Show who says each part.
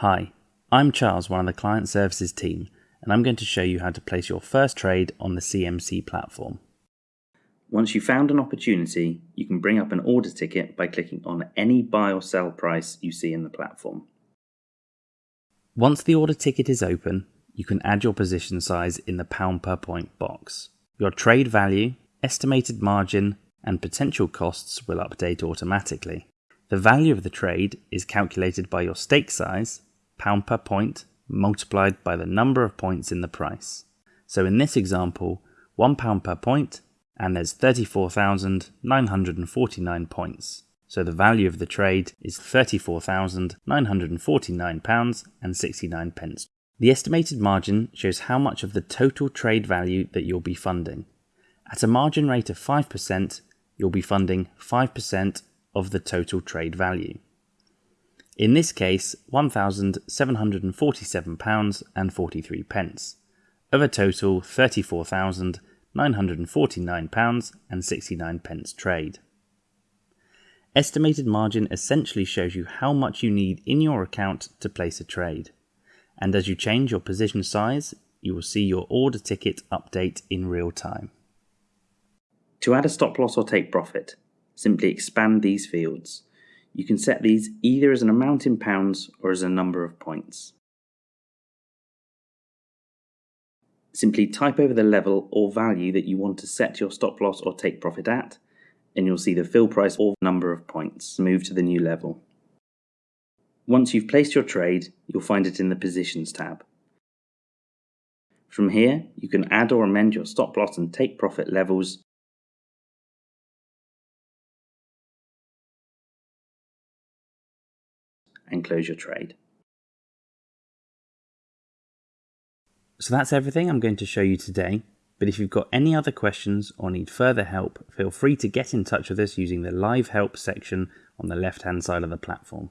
Speaker 1: Hi, I'm Charles, one of the client services team, and I'm going to show you how to place your first trade on the CMC platform. Once you've found an opportunity, you can bring up an order ticket by clicking on any buy or sell price you see in the platform. Once the order ticket is open, you can add your position size in the pound per point box. Your trade value, estimated margin, and potential costs will update automatically. The value of the trade is calculated by your stake size pound per point multiplied by the number of points in the price. So in this example, one pound per point and there's 34,949 points. So the value of the trade is 34,949 pounds and 69 pence. The estimated margin shows how much of the total trade value that you'll be funding. At a margin rate of 5%, you'll be funding 5% of the total trade value. In this case, £1,747 and 43 pence, of a total £34,949 and 69 pence trade. Estimated margin essentially shows you how much you need in your account to place a trade. And as you change your position size, you will see your order ticket update in real time. To add a stop loss or take profit, simply expand these fields. You can set these either as an amount in pounds or as a number of points. Simply type over the level or value that you want to set your stop loss or take profit at, and you'll see the fill price or number of points move to the new level. Once you've placed your trade, you'll find it in the Positions tab. From here, you can add or amend your stop loss and take profit levels and close your trade. So that's everything I'm going to show you today. But if you've got any other questions or need further help, feel free to get in touch with us using the live help section on the left hand side of the platform.